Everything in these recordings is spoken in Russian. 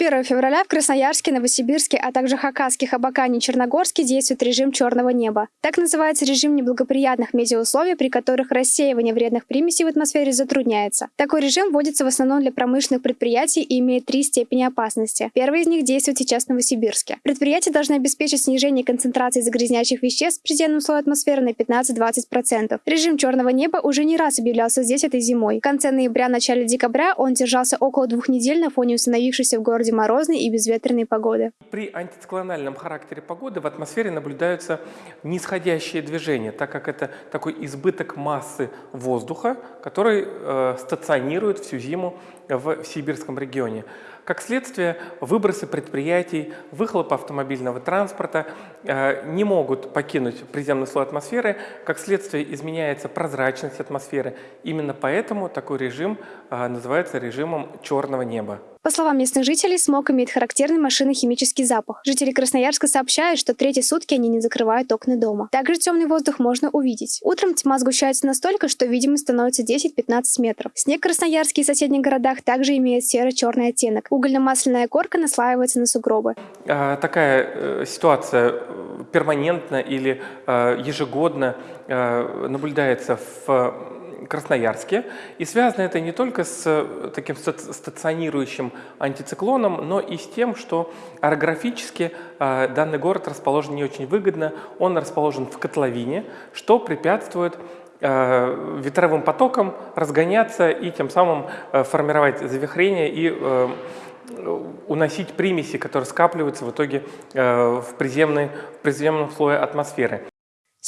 1 февраля в Красноярске, Новосибирске, а также Хакаске, Хабакане и Черногорске действует режим черного неба. Так называется режим неблагоприятных метеоусловий, при которых рассеивание вредных примесей в атмосфере затрудняется. Такой режим вводится в основном для промышленных предприятий и имеет три степени опасности. Первый из них действует сейчас в Новосибирске. Предприятия должны обеспечить снижение концентрации загрязняющих веществ в предельном слое атмосферы на 15-20%. Режим черного неба уже не раз объявлялся здесь этой зимой. В конце ноября-начале декабря он держался около двух недель на фоне установившейся в городе морозной и безветренной погоды. При антициклональном характере погоды в атмосфере наблюдаются нисходящие движения, так как это такой избыток массы воздуха, который э, стационирует всю зиму в сибирском регионе. Как следствие, выбросы предприятий, выхлоп автомобильного транспорта э, не могут покинуть приземный слой атмосферы. Как следствие, изменяется прозрачность атмосферы. Именно поэтому такой режим э, называется режимом черного неба. По словам местных жителей, смог имеет характерный машинно-химический запах. Жители Красноярска сообщают, что третьи сутки они не закрывают окна дома. Также темный воздух можно увидеть. Утром тьма сгущается настолько, что видимость становится 10-15 метров. Снег в Красноярске и соседних городах также имеет серо-черный оттенок. Угольно-масляная корка наслаивается на сугробы. А, такая э, ситуация э, перманентно или э, ежегодно наблюдается в Красноярске. И связано это не только с э, таким стационирующим антициклоном, но и с тем, что орографически э, данный город расположен не очень выгодно. Он расположен в котловине, что препятствует э, ветровым потокам разгоняться и тем самым формировать завихрение и уносить примеси, которые скапливаются в итоге в, приземной, в приземном слое атмосферы.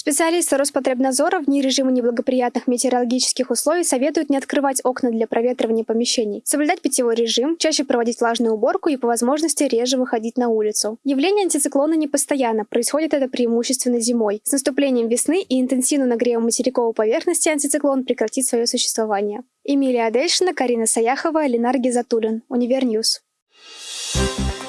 Специалисты Роспотребнадзора вне режима неблагоприятных метеорологических условий советуют не открывать окна для проветривания помещений, соблюдать питьевой режим, чаще проводить влажную уборку и по возможности реже выходить на улицу. Явление антициклона не постоянно, происходит это преимущественно зимой. С наступлением весны и интенсивным нагревом материковой поверхности антициклон прекратит свое существование. Эмилия Адельшина, Карина Саяхова, Ленар Гизатуллин. Univer News. Thank you